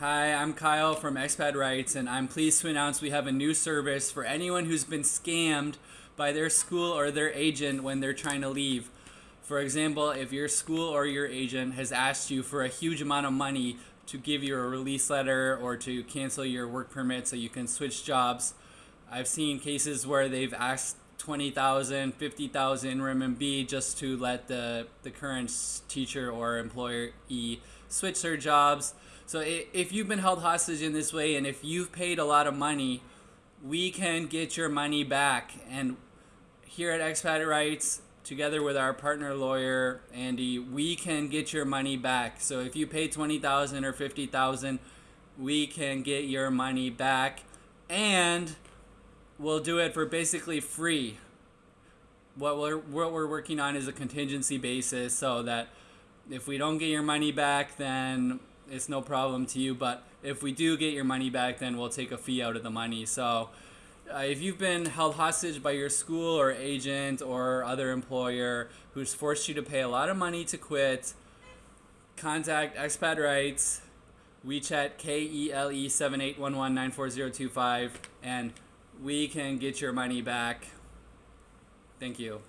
Hi, I'm Kyle from Expat Rights, and I'm pleased to announce we have a new service for anyone who's been scammed by their school or their agent when they're trying to leave. For example, if your school or your agent has asked you for a huge amount of money to give you a release letter or to cancel your work permit so you can switch jobs, I've seen cases where they've asked 20,000, 50,000 RMB just to let the, the current teacher or employee switch their jobs. So if you've been held hostage in this way and if you've paid a lot of money, we can get your money back. And here at Expat Rights, together with our partner lawyer, Andy, we can get your money back. So if you pay 20,000 or 50,000, we can get your money back. And we'll do it for basically free. What we're, what we're working on is a contingency basis so that if we don't get your money back, then it's no problem to you. But if we do get your money back, then we'll take a fee out of the money. So uh, if you've been held hostage by your school or agent or other employer who's forced you to pay a lot of money to quit, contact Expat Rights, WeChat KELE 7811940025, and we can get your money back. Thank you.